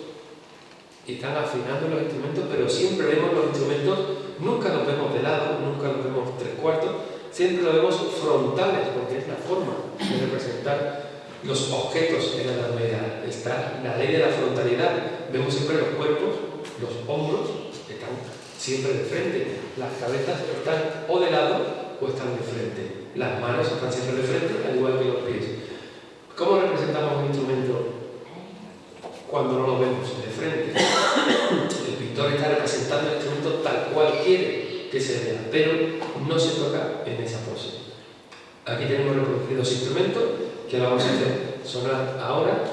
y están afinando los instrumentos, pero siempre vemos los instrumentos, nunca los vemos de lado, nunca los vemos tres cuartos, siempre los vemos frontales, porque es la forma de representar los objetos en la Edad Media. Está la ley de la frontalidad. Vemos siempre los cuerpos, los hombros están siempre de frente. Las cabezas están o de lado o están de frente. Las manos están siempre de frente, al igual que los pies. ¿Cómo representamos un instrumento cuando no lo vemos de frente? El pintor está representando el instrumento tal cual quiere que se vea, pero no se toca en esa pose. Aquí tenemos reproducidos instrumentos que vamos a hacer sonar ahora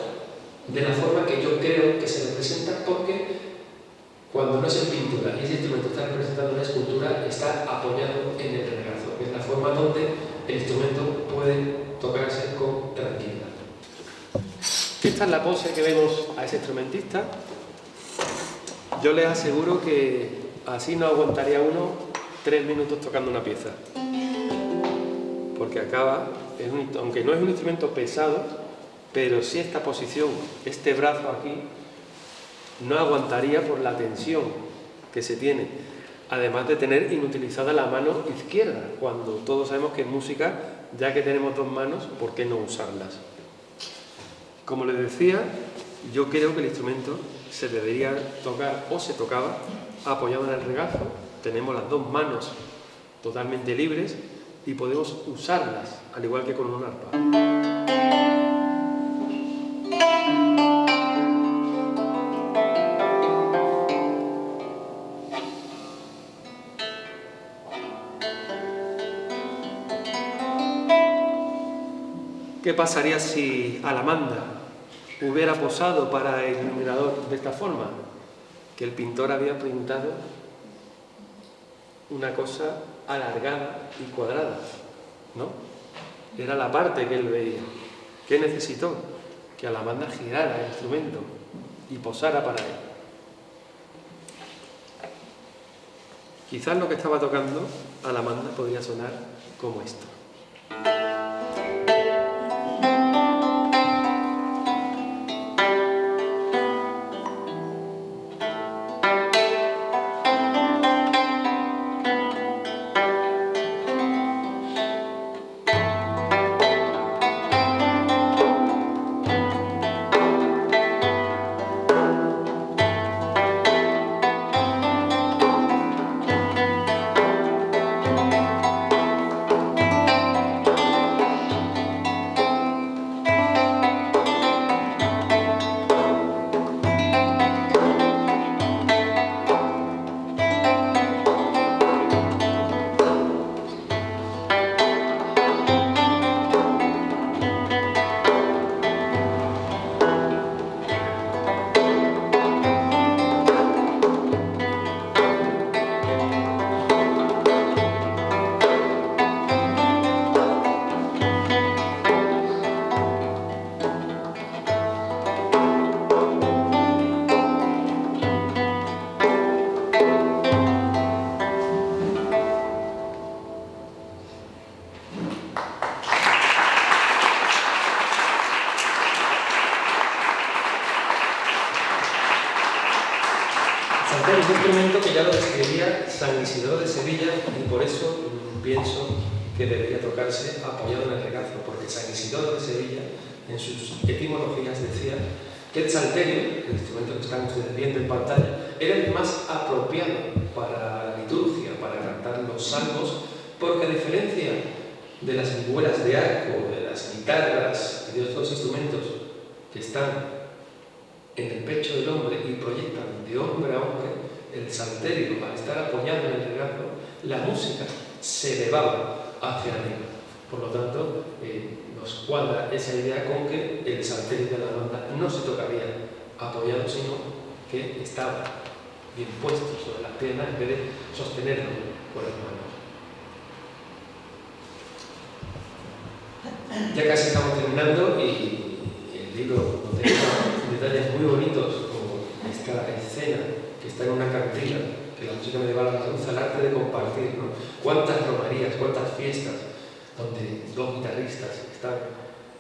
de la forma que yo creo que se representa porque cuando no es en pintura y ese instrumento está representado en la escultura está apoyado en el regazo, es la forma donde el instrumento puede tocarse con tranquilidad. Esta es la pose que vemos a ese instrumentista. Yo les aseguro que así no aguantaría uno tres minutos tocando una pieza. Porque acaba aunque no es un instrumento pesado, pero si esta posición, este brazo aquí, no aguantaría por la tensión que se tiene, además de tener inutilizada la mano izquierda, cuando todos sabemos que en música, ya que tenemos dos manos, ¿por qué no usarlas? Como les decía, yo creo que el instrumento se debería tocar o se tocaba apoyado en el regazo, tenemos las dos manos totalmente libres y podemos usarlas, al igual que con un arpa. ¿Qué pasaría si Alamanda hubiera posado para el iluminador de esta forma? Que el pintor había pintado una cosa alargada y cuadrada, ¿no? Era la parte que él veía. ¿Qué necesitó? Que a la banda girara el instrumento y posara para él. Quizás lo que estaba tocando a la banda podría sonar como esto. Es un instrumento que ya lo describía San Isidro de Sevilla y por eso mm, pienso que debería tocarse apoyado en el regazo, porque San Isidoro de Sevilla en sus etimologías decía que el salterio, el instrumento que están ustedes viendo en pantalla, era el más apropiado para la liturgia, para cantar los salmos, porque a diferencia de las figuras de arco, de las guitarras y de otros instrumentos que están en el pecho del hombre y proyectan de hombre a hombre el salterio al estar apoyado en el regazo, la música se elevaba hacia arriba. Por lo tanto, eh, nos cuadra esa idea con que el salterio de la banda no se tocaría apoyado, sino que estaba bien puesto sobre las piernas en vez de sostenerlo con las manos. Ya casi estamos terminando y el libro nos deja muy bonitos, como esta escena que está en una cantina, que la música medieval alcanza el arte de compartir, ¿no? Cuántas romerías, cuántas fiestas, donde dos guitarristas están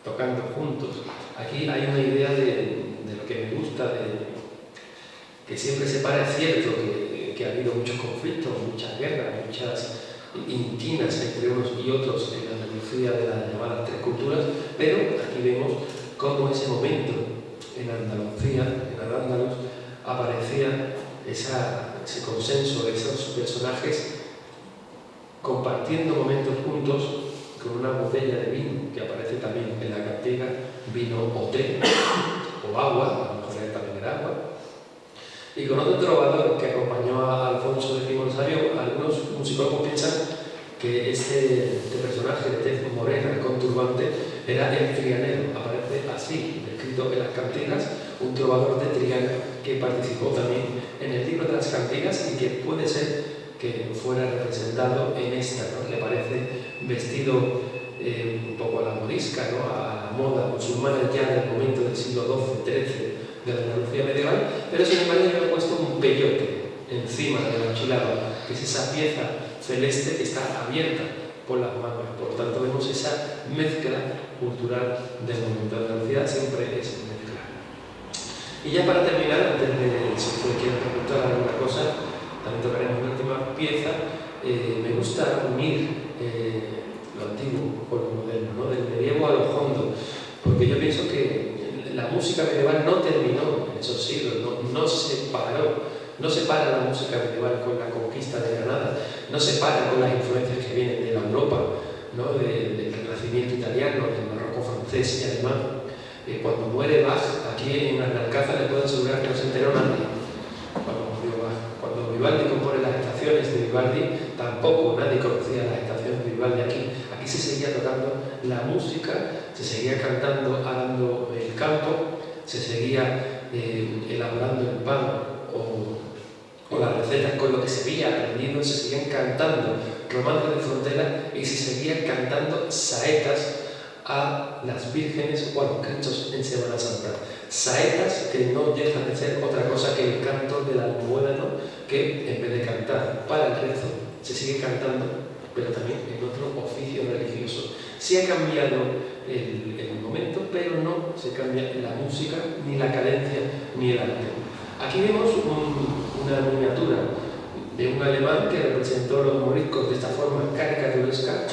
tocando juntos. Aquí hay una idea de, de lo que me gusta, de, que siempre se para, es cierto que, que ha habido muchos conflictos, muchas guerras, muchas intinas entre unos y otros en la Andalucía de las llamadas tres culturas, pero aquí vemos cómo ese momento en Andalucía, en Andalus, aparecía ese consenso de esos personajes compartiendo momentos juntos con una botella de vino que aparece también en la cantiga, vino o té, o agua, a lo mejor también era agua, y con otro trovador que acompañó a Alfonso X Rosario, algunos musicólogos piensan que este, este personaje de tez morena, conturbante, era el trianero, aparece así escrito en las cantigas, un trovador de Triana que participó también en el libro de las cantigas y que puede ser que fuera representado en esta, ¿no? Le parece vestido eh, un poco a la morisca, ¿no? a la moda musulmana ya del momento del siglo XII, XIII, de la Andalucía medieval, pero sin embargo le ha puesto un peyote encima de la que es esa pieza celeste que está abierta por las manos. Por tanto, vemos esa mezcla cultural del momento. La velocidad siempre es mezclar. Y ya para terminar, antes de si ustedes quieren preguntar alguna cosa, también tocaremos una última pieza. Eh, me gusta unir eh, lo antiguo con lo moderno, ¿no? del medievo a lo hondo, porque yo pienso que la música medieval no terminó en esos siglos, no, no se paró no se para la música medieval con la conquista de Granada, no se para con las influencias que vienen de la Europa, ¿no? del de renacimiento italiano, del barroco francés y alemán, eh, cuando muere Bach, aquí en Alcázar le puedo asegurar que no se enteró nadie cuando murió Bach. Cuando Vivaldi compone las estaciones de Vivaldi, tampoco nadie conocía las estaciones de Vivaldi aquí. Aquí se seguía tocando la música, se seguía cantando, arando el campo, se seguía eh, elaborando el pan o o, las recetas con lo que se había aprendido, se seguían cantando romances de frontera y se seguían cantando saetas a las vírgenes o a los cristos en Semana Santa. Saetas que no dejan de ser otra cosa que el canto del almuérano que en vez de cantar para el rezo se sigue cantando, pero también en otro oficio religioso. Se ha cambiado el, el momento, pero no se cambia la música, ni la cadencia, ni el arte. Aquí vemos un, una miniatura de un alemán que representó los moriscos de esta forma caricaturesca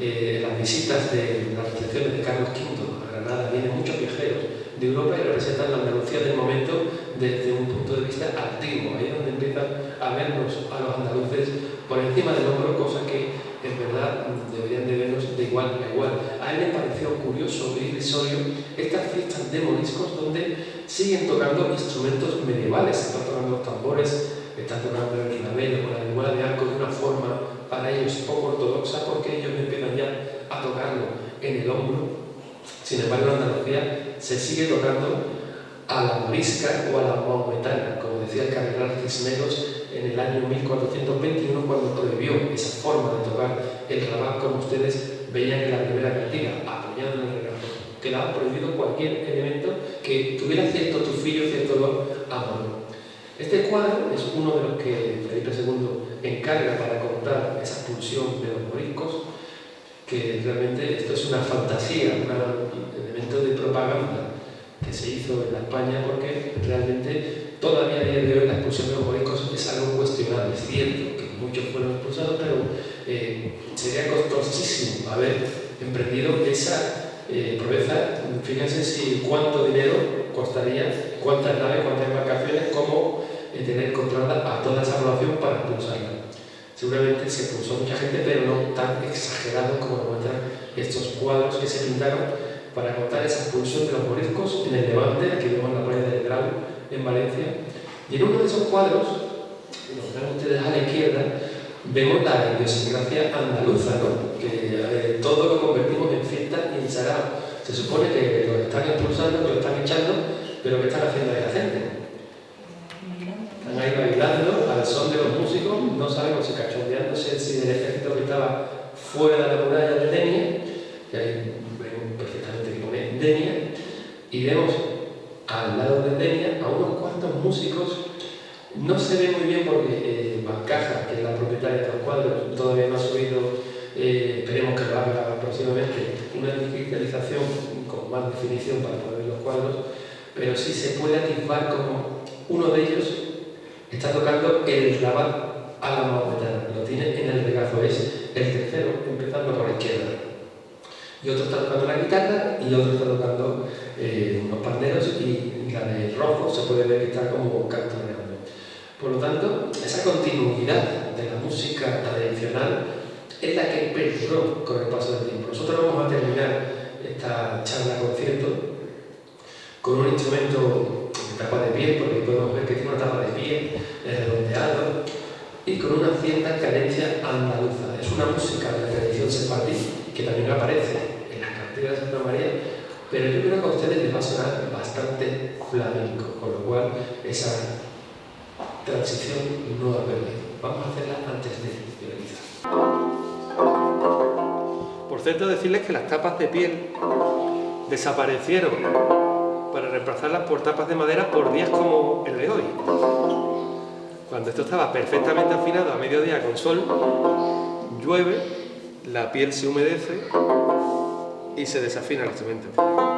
eh, las visitas de las recepciones de Carlos V a Granada. Vienen muchos viajeros de Europa y representan la Andalucía del momento desde un punto de vista antiguo, ahí es donde empiezan a vernos a los andaluces por encima del hombro, cosa que en verdad deberían de igual a igual. A él le pareció curioso e irrisorio estas fiestas de moriscos donde siguen tocando instrumentos medievales, están tocando los tambores, están tocando el clavel o la igual de arco de una forma para ellos poco ortodoxa porque ellos empiezan ya a tocarlo en el hombro. Sin embargo, en Andalucía se sigue tocando a la morisca o a la maometana, como decía el cardenal Cisneros en el año 1421 cuando prohibió esa forma de tocar el rabat como ustedes veían en la primera cantiga, apoyado en el regazo. Quedaba prohibido cualquier elemento que tuviera cierto tufillo, cierto olor a mano. Este cuadro es uno de los que Felipe II encarga para contar esa expulsión de los moriscos, que realmente esto es una fantasía, un elemento de propaganda que se hizo en la España porque realmente todavía a día de hoy la expulsión de los moriscos es algo cuestionable. Es cierto que muchos fueron expulsados, pero eh, sería costosísimo haber emprendido esa eh. Fíjense si cuánto dinero costaría, cuántas naves, cuántas embarcaciones, cómo eh, tener controlada a toda esa población para expulsarla. Seguramente se expulsó mucha gente, pero no tan exagerado como muestran estos cuadros que se pintaron para contar esa expulsión de los moriscos en el Levante, aquí vemos la playa del Grau, en Valencia. Y en uno de esos cuadros, los ven ustedes a la izquierda, vemos la idiosincrasia andaluza, ¿no? que eh, todo lo convertimos en fiesta y en sarao. Se supone que los están expulsando, que los están echando, pero ¿qué están haciendo ahí la gente? Están ahí bailando al son de los músicos, no sabemos si cachondeándose si del ejército que estaba fuera de la muralla de Denia, que ahí vemos perfectamente que pone Denia, y vemos al lado de Denia a unos cuantos músicos no se ve muy bien porque eh, Bancaja, que es la propietaria de los cuadros, todavía no ha subido, eh, esperemos que lo haga próximamente, una digitalización con más definición para poder ver los cuadros, pero sí se puede atisbar como uno de ellos está tocando el rabat a la maometana, lo tiene en el regazo, es el tercero, empezando por la izquierda. Y otro está tocando la guitarra y otro está tocando eh, unos panderos y la de rojo se puede ver que está como cantoneando. Por lo tanto, esa continuidad de la música tradicional es la que perduró con el paso del tiempo. Nosotros vamos a terminar esta charla concierto con un instrumento tapa de pie, porque podemos ver que tiene una tapa de pie, es redondeado, y con una cierta cadencia andaluza. Es una música de la tradición sefardí que también aparece en las cantigas de Santa María, pero yo creo que a ustedes les va a sonar bastante flamenco, con lo cual esa transición no ha perdido. Vamos a hacerla antes de finalizar. Por cierto, decirles que las tapas de piel desaparecieron para reemplazarlas por tapas de madera por días como el de hoy. Cuando esto estaba perfectamente afinado a mediodía con sol, llueve, la piel se humedece y se desafina el instrumento.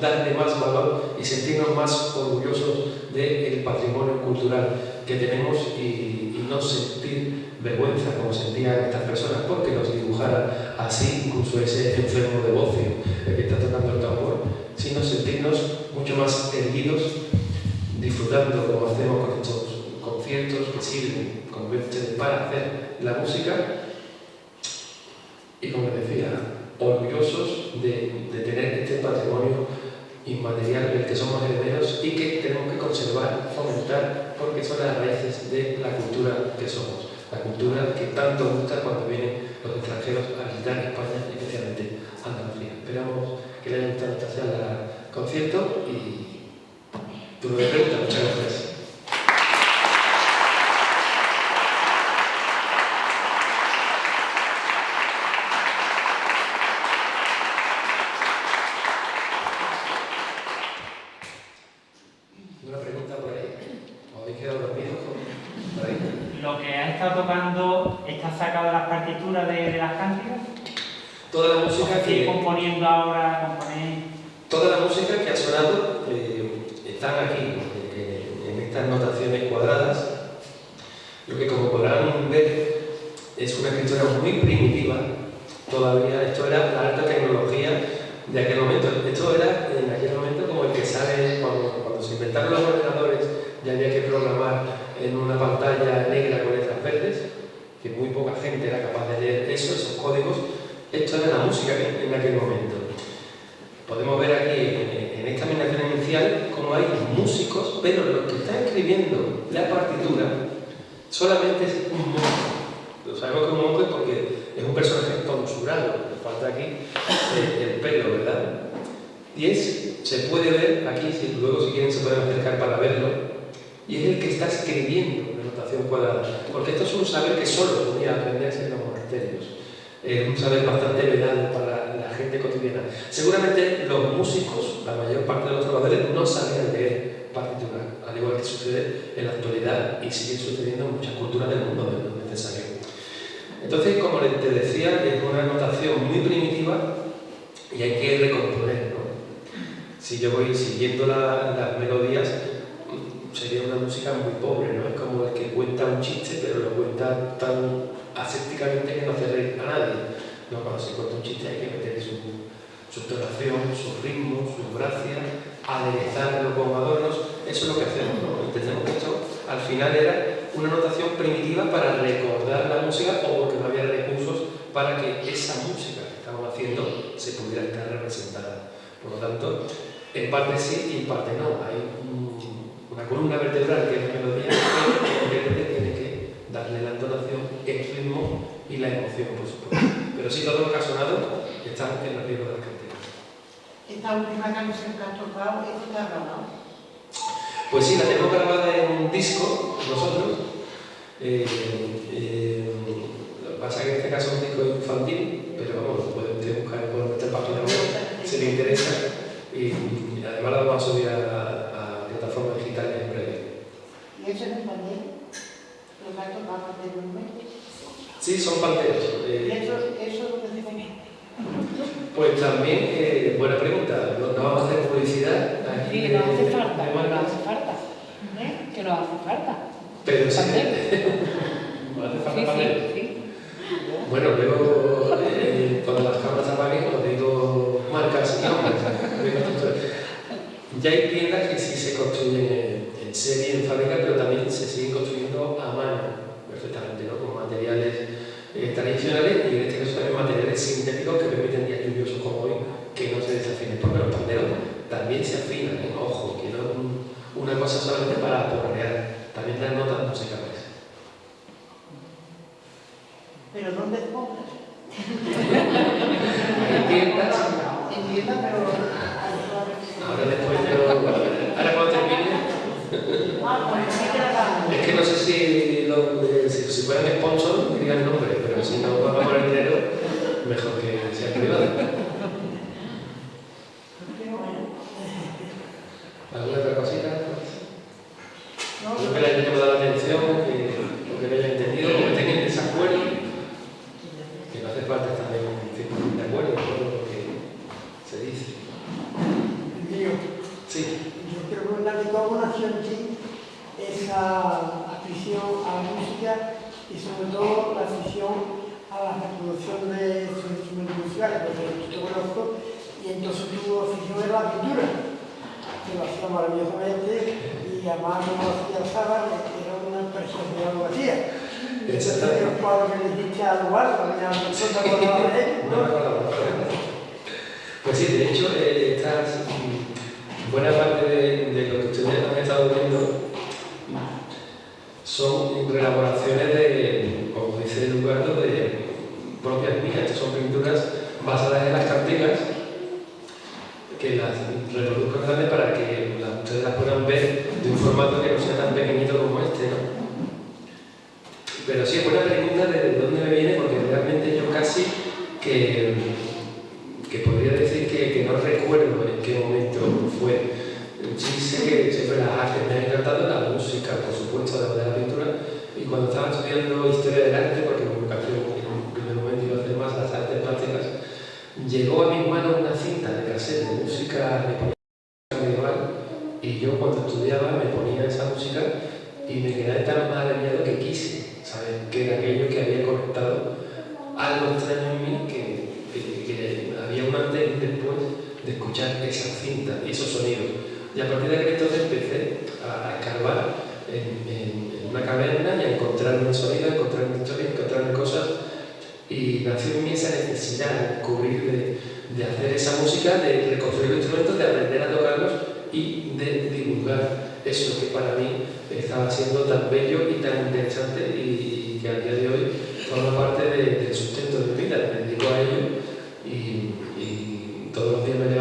Darle más valor y sentirnos más orgullosos del patrimonio cultural que tenemos y, no sentir vergüenza como sentían estas personas porque nos dibujaran así, incluso ese enfermo de bocio que está tocando el tambor, sino sentirnos mucho más erguidos, disfrutando como hacemos con estos conciertos que sirven como para hacer la música. Y como decía, orgullosos de, de tener este patrimonio inmaterial del que somos herederos y que tenemos que conservar, fomentar, porque son las raíces de la cultura que somos la cultura que tanto gusta cuando vienen los extranjeros a visitar España, especialmente Andalucía. Esperamos que les haya gustado esta charla concierto y tu pregunta, muchas gracias. Toda la música que... componiendo ahora, Toda la música que ha sonado eh, están aquí, en estas notaciones cuadradas. Lo que como podrán ver es una escritura muy primitiva, todavía esto era la alta tecnología de aquel momento. Esto era en aquel momento como el que sale cuando, cuando se inventaron los ordenadores ya había que programar en una pantalla negra con letras verdes, que muy poca gente era capaz de leer eso, esos códigos, esto era la música en aquel momento. Podemos ver aquí en esta animación inicial cómo hay músicos, pero los que están escribiendo la partitura solamente es un monje. Lo sabemos que es un monje porque es un personaje tonsurado, le falta aquí el, pelo, ¿verdad? Y es, se puede ver aquí, si luego si quieren se pueden acercar para verlo, y es el que está escribiendo la notación cuadrada, porque esto es un saber que solo podía aprenderse en los monasterios es un saber bastante vedado para la gente cotidiana. Seguramente los músicos, la mayor parte de los trabajadores, no sabían leer partitura, al igual que sucede en la actualidad y sigue sucediendo en muchas culturas del mundo, de lo necesario. Entonces, como te decía, es una notación muy primitiva y hay que recomponer. Si yo voy siguiendo las melodías, sería una música muy pobre, ¿no? Es como el que cuenta un chiste, pero lo cuenta tan asépticamente que no hace reír a nadie. ¿no? Cuando se cuenta un chiste hay que meter su, su tonación, su ritmo, su gracia, aderezarlo con adornos. Eso es lo que hacemos, ¿no? Entendemos que esto al final era una notación primitiva para recordar la música o porque no había recursos para que esa música que estamos haciendo se pudiera estar representada. Por lo tanto, en parte sí y en parte no. Hay una columna vertebral que es la melodía, que tiene que darle la entonación, el ritmo y la emoción, por supuesto. Pero sí, todo lo que ha sonado está en los libros de las cantinas. ¿Esta última canción que has tocado, está grabado? Pues sí, la tenemos grabada en un disco, nosotros. Eh, eh, lo que pasa es que en este caso es un disco infantil, pero vamos, lo puede usted buscar por nuestra página web si le interesa. Y, además la vamos a subir a plataformas digitales en breve. ¿Y eso pandero? ¿Los gatos van a hacer un Sí, son panteros. Eh, ¿Y eso, eso lo que Pues también, eh, buena pregunta, no, no, vamos a hacer publicidad. Aquí sí, que no hace falta, que no hace falta. ¿Eh? Que no hace falta. Pero sí. [LAUGHS] no hace falta sí, sí, sí. Bueno, luego, eh, cuando las cámaras apaguen, os digo marcas y nombres ya hay tiendas que sí se construyen en serie, en fábrica, pero también se siguen construyendo a mano, perfectamente, ¿no? con materiales eh, tradicionales y en este caso también materiales sintéticos llegó a mis manos una cinta de cassette de música medieval y yo cuando estudiaba me ponía esa música y me quedé tan maravillado que quise saber que era aquello que había conectado algo extraño en mí que, había un antes y después de escuchar esa cinta, y esos sonidos. Y a partir de aquel entonces empecé a, escarbar en, una caverna y a encontrar un sonido, a encontrar historia, a encontrar cosas y nació en mí esa necesidad de cubrir, de, hacer esa música, de reconstruir instrumentos, de aprender a tocarlos y de divulgar eso que para mí estaba siendo tan bello y tan interesante y, que al día de hoy forma parte del sustento de mi vida, me dedico a ello y, todos los días me